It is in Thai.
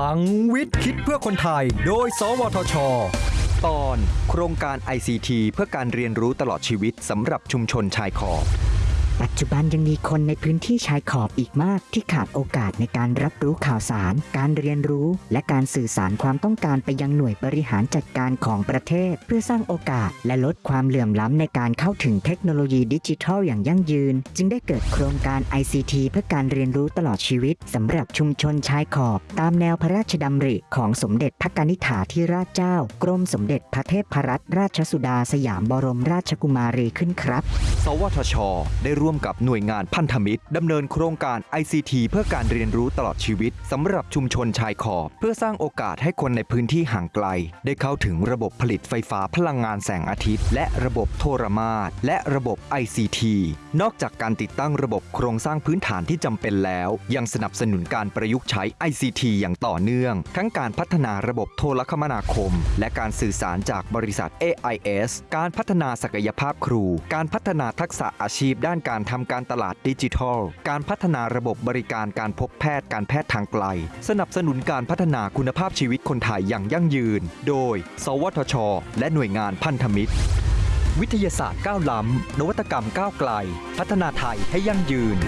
ลังวิทย์คิดเพื่อคนไทย โดย สวทช ตอน โครงการ ICT เพื่อการเรียนรู้ตลอดชีวิตสำหรับชุมชนชายขอบ ปัจจุบันยังมีคนในพื้นที่ชายขอบอีกมาก ที่ขาดโอกาสในการรับรู้ข่าวสาร การเรียนรู้ และการสื่อสารความต้องการไปยังหน่วยบริหารจัดการของประเทศ เพื่อสร้างโอกาสและลดความเหลื่อมล้ำในการเข้าถึงเทคโนโลยีดิจิทัลอย่างยั่งยืน จึงได้เกิดโครงการ ICT เพื่อการเรียนรู้ตลอดชีวิตสำหรับชุมชนชายขอบ ตามแนวพระราชดำริของสมเด็จพระกนิษฐาธิราชเจ้า กรมสมเด็จพระเทพรัตนราชสุดาสยามบรมราชกุมารีขึ้นครับ สวทช ได้ร่ววมกับหน่วยงานพันธมิตรดำเนินโครงการ ICT เพื่อการเรียนรู้ตลอดชีวิตสำหรับชุมชนชายขอบ เพื่อสร้างโอกาสให้คนในพื้นที่ห่างไกล ได้เข้าถึงระบบผลิตไฟฟ้าพลังงานแสงอาทิตย์ และระบบโทรมาตและระบบ ICT นอกจากการติดตั้งระบบโครงสร้างพื้นฐานที่จำเป็นแล้ว ยังสนับสนุนการประยุกต์ใช้ ICT อย่างต่อเนื่อง ทั้งการพัฒนาระบบโทรคมนาคม และการสื่อสารจากบริษัท AIS การพัฒนาศักยภาพครู การพัฒนาทักษะอาชีพด้านการการทำการตลาดดิจิทัล การพัฒนาระบบบริการการพบแพทย์การแพทย์ทางไกล สนับสนุนการพัฒนาคุณภาพชีวิตคนไทยอย่างยั่งยืน โดย สวทช และหน่วยงานพันธมิตร วิทยาศาสตร์ก้าวล้ำนวัตกรรมก้าวไกล พัฒนาไทยให้ยั่งยืน